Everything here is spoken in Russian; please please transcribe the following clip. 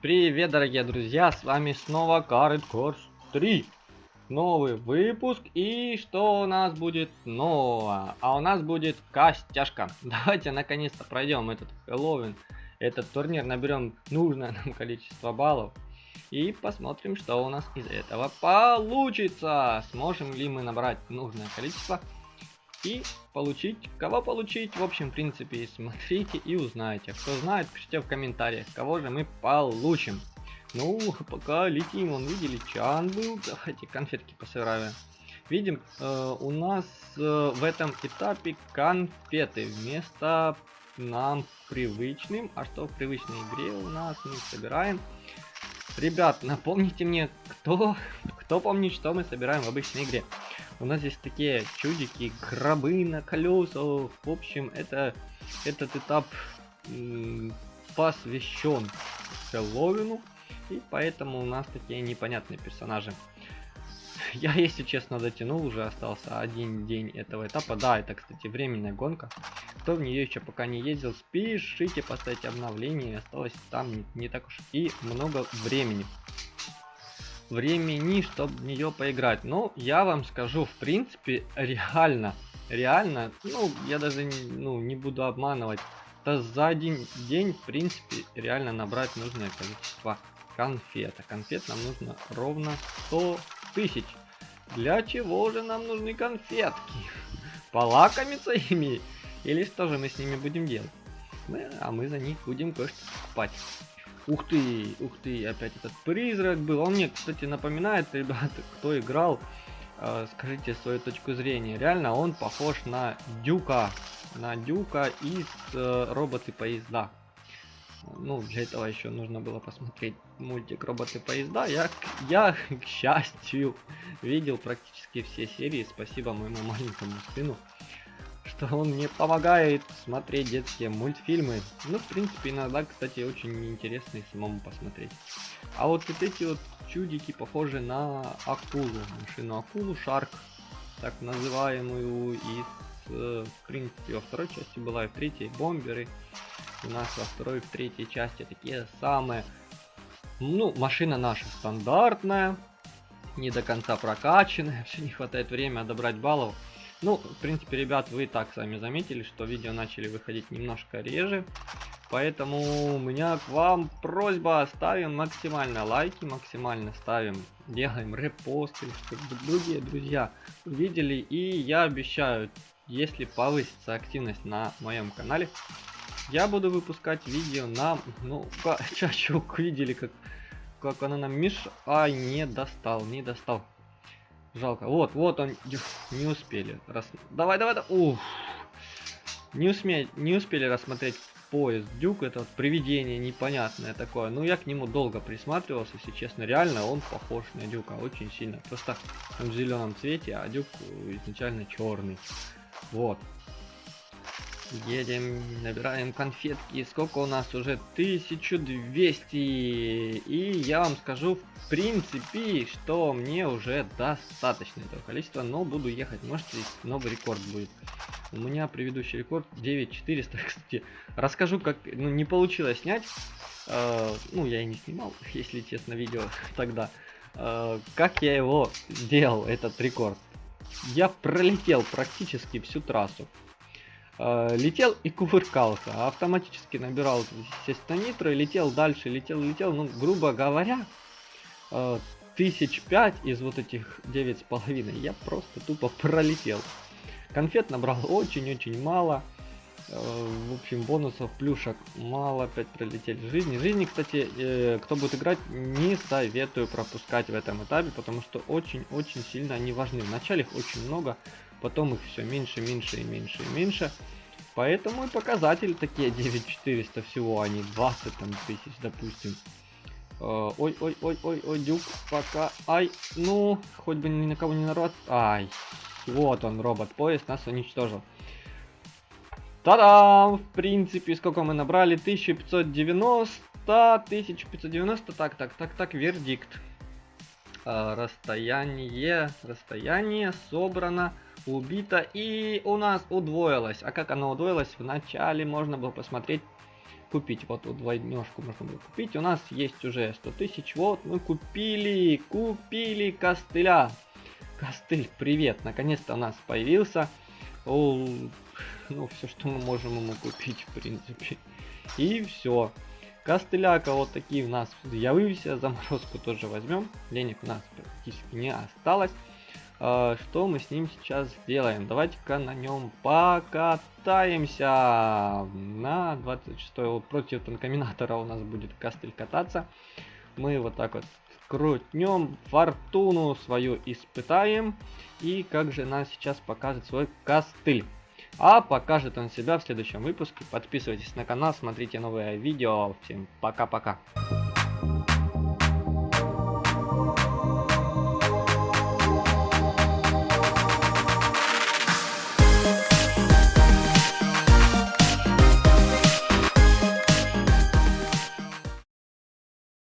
Привет, дорогие друзья, с вами снова Carrot Course 3. Новый выпуск, и что у нас будет нового? А у нас будет костяшка. Давайте наконец-то пройдем этот Хэллоуин, этот турнир, наберем нужное нам количество баллов. И посмотрим, что у нас из этого получится. Сможем ли мы набрать нужное количество и получить, кого получить, в общем, в принципе, смотрите и узнаете. Кто знает, пишите в комментариях, кого же мы получим. Ну, пока летим, он видели, чан был, давайте конфетки посыграем. Видим, э, у нас э, в этом этапе конфеты вместо нам привычным. А что в привычной игре у нас мы собираем? Ребят, напомните мне, кто, кто помнит, что мы собираем в обычной игре. У нас здесь такие чудики, гробы на колесах. В общем, это этот этап посвящен Хэллоуину. И поэтому у нас такие непонятные персонажи. Я, если честно, дотянул, уже остался один день этого этапа. Да, это, кстати, временная гонка. Кто в нее еще пока не ездил, спешите поставить обновление. Осталось там не, не так уж и много времени времени, чтобы в нее поиграть. Но я вам скажу, в принципе, реально, реально, ну, я даже ну, не буду обманывать, то за один день, в принципе, реально набрать нужное количество конфет. А конфет нам нужно ровно 100 тысяч. Для чего же нам нужны конфетки? Полакомиться ими? Или что же мы с ними будем делать? А мы за них будем кое-что покупать. Ух ты, ух ты, опять этот призрак был. Он мне, кстати, напоминает, ребята, кто играл, э, скажите свою точку зрения. Реально он похож на Дюка, на Дюка из э, роботы поезда. Ну, для этого еще нужно было посмотреть мультик роботы поезда. Я, я, к счастью, видел практически все серии. Спасибо моему маленькому сыну что он мне помогает смотреть детские мультфильмы. Ну, в принципе, иногда, кстати, очень интересно и самому посмотреть. А вот, вот эти вот чудики похожи на акулу, машину акулу Шарк, так называемую э, в принципе, во второй части была и в третьей бомберы. У нас во второй и в третьей части такие самые. Ну, машина наша стандартная, не до конца прокачанная, все не хватает времени добрать баллов. Ну, в принципе, ребят, вы и так сами заметили, что видео начали выходить немножко реже. Поэтому у меня к вам просьба, ставим максимально лайки, максимально ставим, делаем репосты, чтобы другие друзья увидели. И я обещаю, если повысится активность на моем канале, я буду выпускать видео на, ну, чачук, видели, как, как она нам миш... Ай, не достал, не достал. Жалко. Вот, вот он. Не успели. Рас... Давай, давай, давай. Ух. Не, усме... не успели рассмотреть поезд. Дюк это привидение непонятное такое. Ну, я к нему долго присматривался, если честно. Реально он похож на Дюка очень сильно. Просто он в зеленом цвете, а Дюк изначально черный. Вот. Едем, набираем конфетки. Сколько у нас уже? 1200. И я вам скажу, в принципе, что мне уже достаточно этого количества. Но буду ехать. Может, новый рекорд будет. У меня предыдущий рекорд 9400. Кстати, расскажу, как ну, не получилось снять. Э, ну, я и не снимал, если честно, видео тогда. Э, как я его сделал, этот рекорд. Я пролетел практически всю трассу. Э, летел и кувыркался, а автоматически набирал, естественно, нитро, и летел дальше, летел, летел, ну, грубо говоря, э, тысяч пять из вот этих девять с половиной я просто тупо пролетел. Конфет набрал очень-очень мало, э, в общем, бонусов, плюшек мало, опять пролетели жизни. Жизни, кстати, кто будет играть, не советую пропускать в этом этапе, потому что очень-очень сильно они важны. Вначале их очень много, потом их все меньше, меньше и меньше и меньше. Поэтому и показатели такие 9400 всего, а не 20 там тысяч, допустим. Ой, ой, ой, ой, ой, дюк, пока, ай, ну, хоть бы ни на кого не народ, ай, вот он, робот-поезд нас уничтожил. Та-дам! В принципе, сколько мы набрали? 1590, 1590, так, так, так, так, вердикт. А, расстояние, расстояние собрано убито и у нас удвоилось. А как оно удвоилось? Вначале можно было посмотреть купить. Вот, вот двойнешку можно было купить. У нас есть уже 100 тысяч. Вот, мы купили, купили костыля. Костыль, привет, наконец-то у нас появился. О, ну, все, что мы можем ему купить, в принципе. И все. Костыляка вот такие у нас явился. Заморозку тоже возьмем. Денег у нас практически не осталось. А, что мы с ним сейчас сделаем? Давайте-ка на нем покатаемся. На 26 вот против танкоминатора у нас будет костыль кататься. Мы вот так вот крутнем, фортуну свою испытаем. И как же нас сейчас покажет свой костыль. А покажет он себя в следующем выпуске. Подписывайтесь на канал, смотрите новые видео. Всем пока-пока.